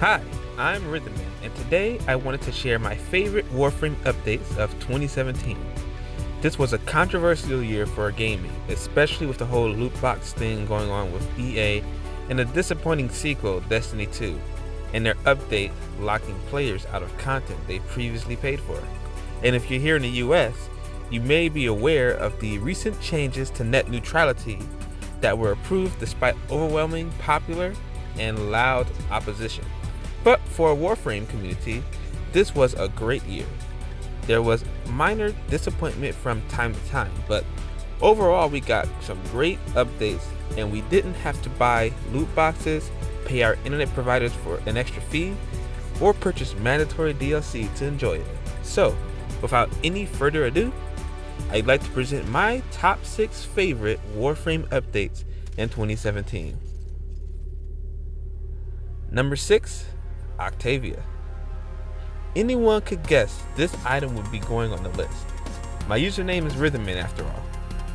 Hi, I'm Rhythmman, and today I wanted to share my favorite Warframe updates of 2017. This was a controversial year for gaming, especially with the whole loot box thing going on with EA and the disappointing sequel, Destiny 2, and their update locking players out of content they previously paid for. And if you're here in the US, you may be aware of the recent changes to net neutrality that were approved despite overwhelming popular and loud opposition. But for a Warframe community, this was a great year. There was minor disappointment from time to time, but overall we got some great updates and we didn't have to buy loot boxes, pay our internet providers for an extra fee, or purchase mandatory DLC to enjoy it. So, without any further ado, I'd like to present my top 6 favorite Warframe updates in 2017. Number 6 Octavia. Anyone could guess this item would be going on the list. My username is Rhythmman after all.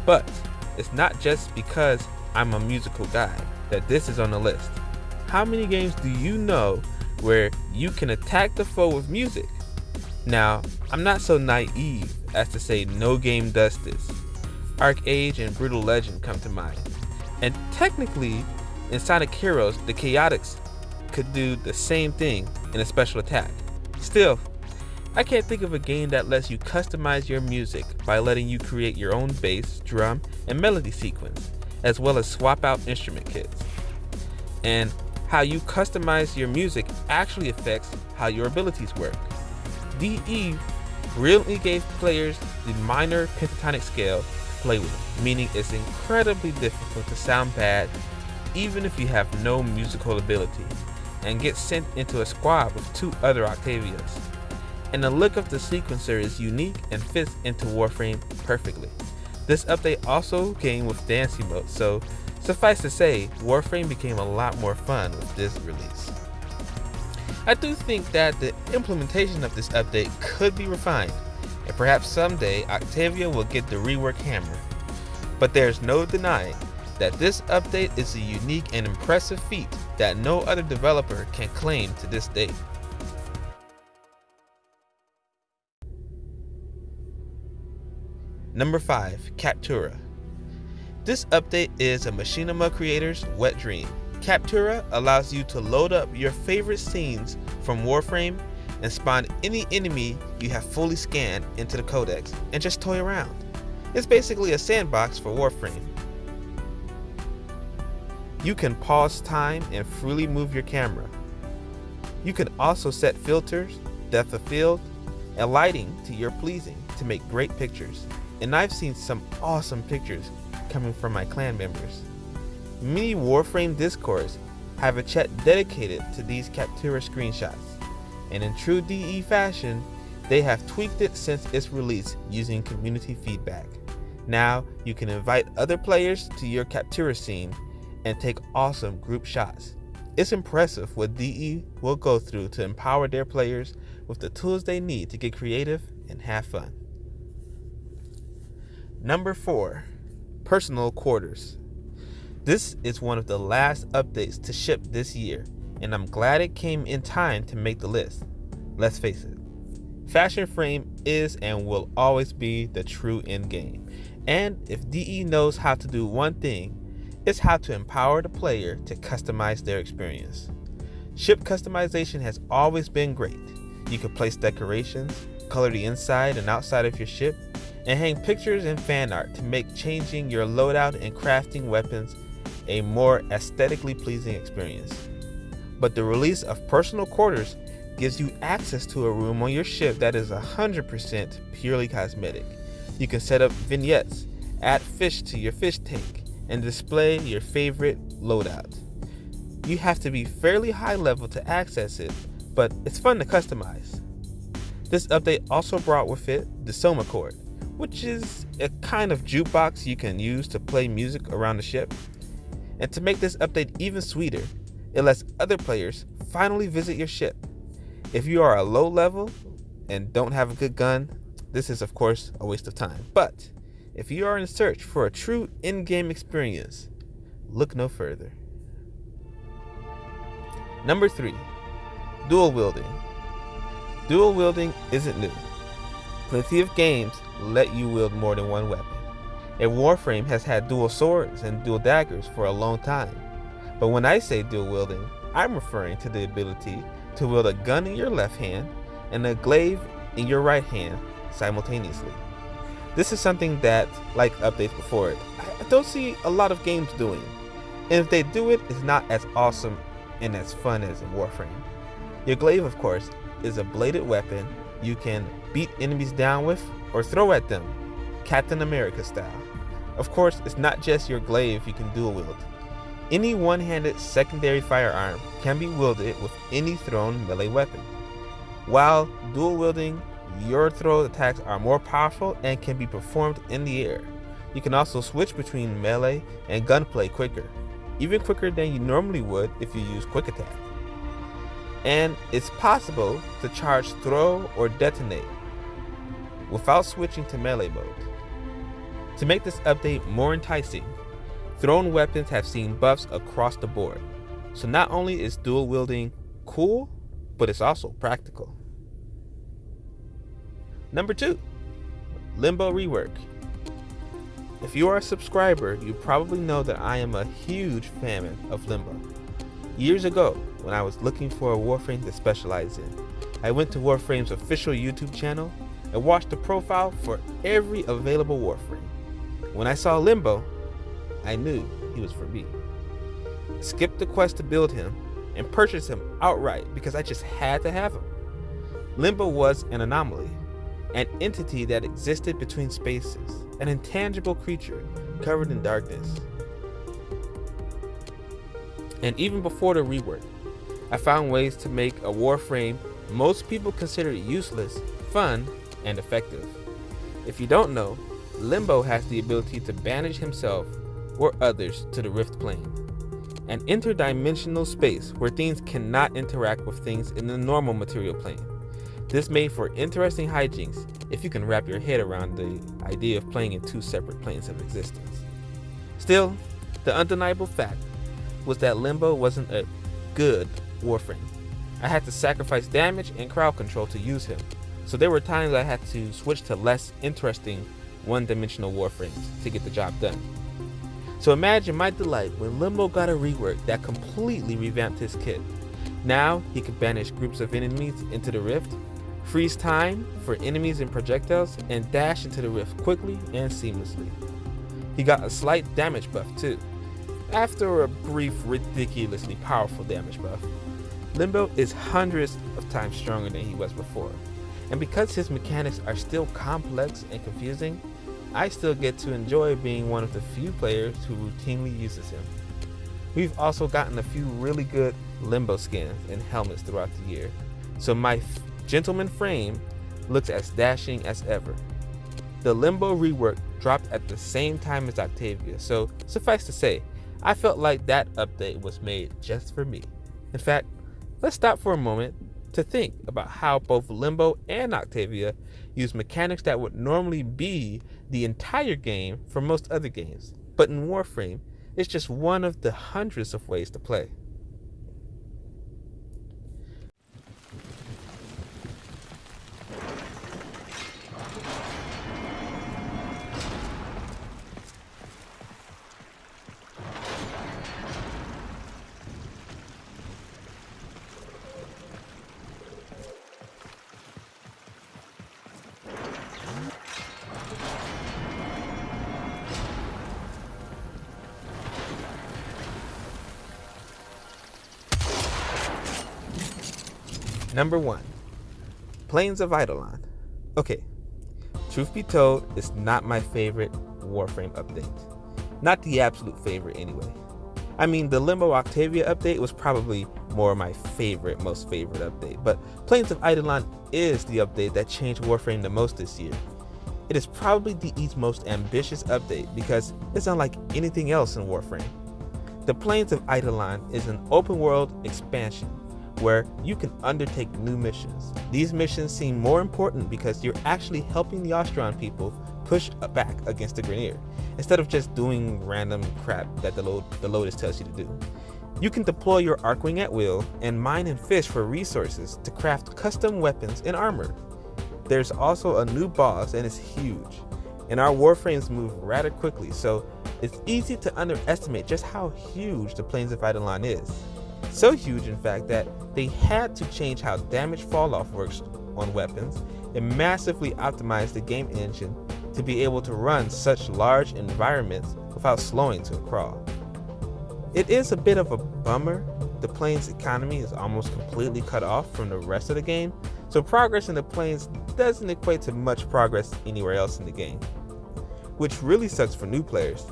But it's not just because I'm a musical guy that this is on the list. How many games do you know where you can attack the foe with music? Now, I'm not so naive as to say no game does this. ArcheAge and Brutal Legend come to mind. And technically, in Sonic Heroes, the Chaotix could do the same thing in a special attack. Still, I can't think of a game that lets you customize your music by letting you create your own bass, drum, and melody sequence, as well as swap out instrument kits. And how you customize your music actually affects how your abilities work. DE brilliantly gave players the minor pentatonic scale to play with, meaning it's incredibly difficult to sound bad even if you have no musical ability and get sent into a squad with two other Octavias. And the look of the sequencer is unique and fits into Warframe perfectly. This update also came with dancing mode, so suffice to say, Warframe became a lot more fun with this release. I do think that the implementation of this update could be refined, and perhaps someday Octavia will get the rework hammer. But there's no denying that this update is a unique and impressive feat that no other developer can claim to this date. Number 5. Captura This update is a Machinima creator's wet dream. Captura allows you to load up your favorite scenes from Warframe and spawn any enemy you have fully scanned into the codex and just toy around. It's basically a sandbox for Warframe. You can pause time and freely move your camera. You can also set filters, depth of field, and lighting to your pleasing to make great pictures. And I've seen some awesome pictures coming from my clan members. Many Warframe Discords have a chat dedicated to these Captura screenshots. And in true DE fashion, they have tweaked it since its release using community feedback. Now you can invite other players to your Captura scene and take awesome group shots. It's impressive what DE will go through to empower their players with the tools they need to get creative and have fun. Number 4. Personal Quarters. This is one of the last updates to ship this year, and I'm glad it came in time to make the list. Let's face it, Fashion Frame is and will always be the true end game. And if DE knows how to do one thing, is how to empower the player to customize their experience. Ship customization has always been great. You can place decorations, color the inside and outside of your ship, and hang pictures and fan art to make changing your loadout and crafting weapons a more aesthetically pleasing experience. But the release of personal quarters gives you access to a room on your ship that is 100% purely cosmetic. You can set up vignettes, add fish to your fish tank, and display your favorite loadout. You have to be fairly high level to access it, but it's fun to customize. This update also brought with it the Somachord, which is a kind of jukebox you can use to play music around the ship. And to make this update even sweeter, it lets other players finally visit your ship. If you are a low level and don't have a good gun, this is of course a waste of time. But if you are in search for a true in-game experience, look no further. Number 3. Dual wielding. Dual wielding isn't new. Plenty of games let you wield more than one weapon. And Warframe has had dual swords and dual daggers for a long time. But when I say dual wielding, I'm referring to the ability to wield a gun in your left hand and a glaive in your right hand simultaneously. This is something that, like updates before it, I don't see a lot of games doing. And if they do it, it's not as awesome and as fun as in Warframe. Your glaive, of course, is a bladed weapon you can beat enemies down with or throw at them, Captain America style. Of course, it's not just your glaive you can dual wield. Any one-handed secondary firearm can be wielded with any thrown melee weapon. While dual wielding, your throw attacks are more powerful and can be performed in the air. You can also switch between melee and gunplay quicker, even quicker than you normally would if you use quick attack. And it's possible to charge throw or detonate without switching to melee mode. To make this update more enticing, thrown weapons have seen buffs across the board. So not only is dual wielding cool, but it's also practical. Number two, Limbo Rework. If you are a subscriber, you probably know that I am a huge fan of Limbo. Years ago, when I was looking for a Warframe to specialize in, I went to Warframe's official YouTube channel and watched the profile for every available Warframe. When I saw Limbo, I knew he was for me. Skipped the quest to build him and purchased him outright because I just had to have him. Limbo was an anomaly, an entity that existed between spaces, an intangible creature covered in darkness. And even before the rework, I found ways to make a Warframe most people consider useless, fun, and effective. If you don't know, Limbo has the ability to banish himself or others to the Rift Plane, an interdimensional space where things cannot interact with things in the normal material plane. This made for interesting hijinks if you can wrap your head around the idea of playing in two separate planes of existence. Still, the undeniable fact was that Limbo wasn't a good Warframe. I had to sacrifice damage and crowd control to use him, so there were times I had to switch to less interesting one-dimensional warframes to get the job done. So imagine my delight when Limbo got a rework that completely revamped his kit. Now he could banish groups of enemies into the rift, freeze time for enemies and projectiles, and dash into the rift quickly and seamlessly. He got a slight damage buff too. After a brief, ridiculously powerful damage buff, Limbo is hundreds of times stronger than he was before. And because his mechanics are still complex and confusing, I still get to enjoy being one of the few players who routinely uses him. We've also gotten a few really good Limbo skins and helmets throughout the year, so my gentleman frame looks as dashing as ever. The Limbo rework dropped at the same time as Octavia, so suffice to say, I felt like that update was made just for me. In fact, let's stop for a moment to think about how both Limbo and Octavia use mechanics that would normally be the entire game for most other games, but in Warframe, it's just one of the hundreds of ways to play. Number one, Plains of Eidolon. Okay, truth be told, it's not my favorite Warframe update. Not the absolute favorite anyway. I mean, the Limbo Octavia update was probably more my favorite, most favorite update, but Plains of Eidolon is the update that changed Warframe the most this year. It is probably DE's most ambitious update because it's unlike anything else in Warframe. The Plains of Eidolon is an open world expansion where you can undertake new missions. These missions seem more important because you're actually helping the Ostron people push back against the Grineer, instead of just doing random crap that the, load, the Lotus tells you to do. You can deploy your Archwing at will and mine and fish for resources to craft custom weapons and armor. There's also a new boss and it's huge, and our warframes move rather quickly, so it's easy to underestimate just how huge the Plains of Eidolon is. So huge, in fact, that they had to change how damage falloff works on weapons and massively optimize the game engine to be able to run such large environments without slowing to a crawl. It is a bit of a bummer. The plains economy is almost completely cut off from the rest of the game, so progress in the plains doesn't equate to much progress anywhere else in the game. Which really sucks for new players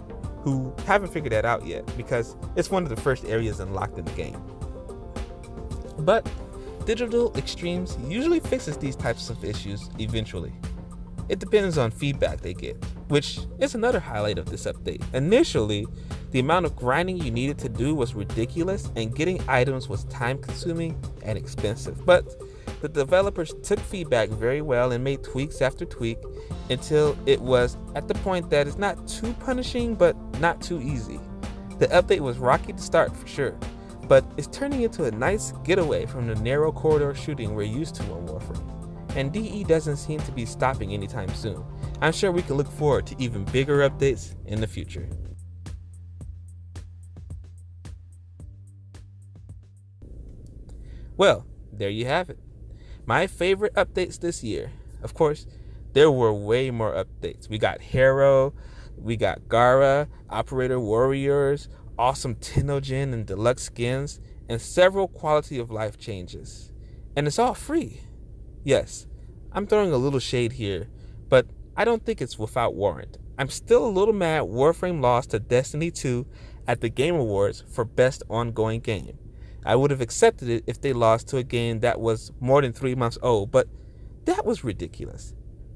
who haven't figured that out yet because it's one of the first areas unlocked in the game. But Digital Extremes usually fixes these types of issues eventually. It depends on feedback they get, which is another highlight of this update. Initially, the amount of grinding you needed to do was ridiculous and getting items was time consuming and expensive. But the developers took feedback very well and made tweaks after tweak until it was at the point that it's not too punishing but not too easy. The update was rocky to start for sure, but it's turning into a nice getaway from the narrow corridor shooting we're used to on Warframe. And DE doesn't seem to be stopping anytime soon. I'm sure we can look forward to even bigger updates in the future. Well, there you have it. My favorite updates this year. Of course, there were way more updates. We got Harrow, we got Gara, Operator Warriors, awesome Tennogen and deluxe skins, and several quality of life changes. And it's all free. Yes, I'm throwing a little shade here, but I don't think it's without warrant. I'm still a little mad Warframe lost to Destiny 2 at the Game Awards for Best Ongoing Game. I would have accepted it if they lost to a game that was more than three months old, but that was ridiculous.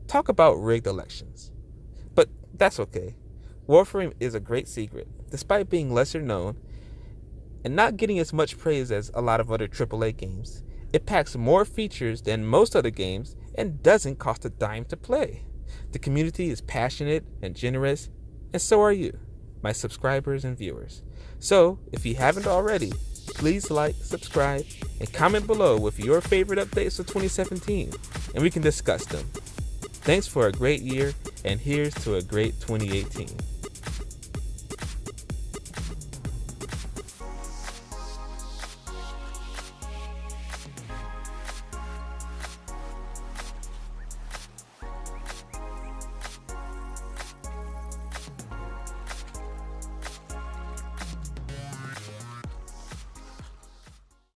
Talk about rigged elections. But that's okay. Warframe is a great secret, despite being lesser known and not getting as much praise as a lot of other AAA games. It packs more features than most other games and doesn't cost a dime to play. The community is passionate and generous, and so are you, my subscribers and viewers. So, if you haven't already, please like, subscribe, and comment below with your favorite updates of 2017, and we can discuss them. Thanks for a great year, and here's to a great 2018.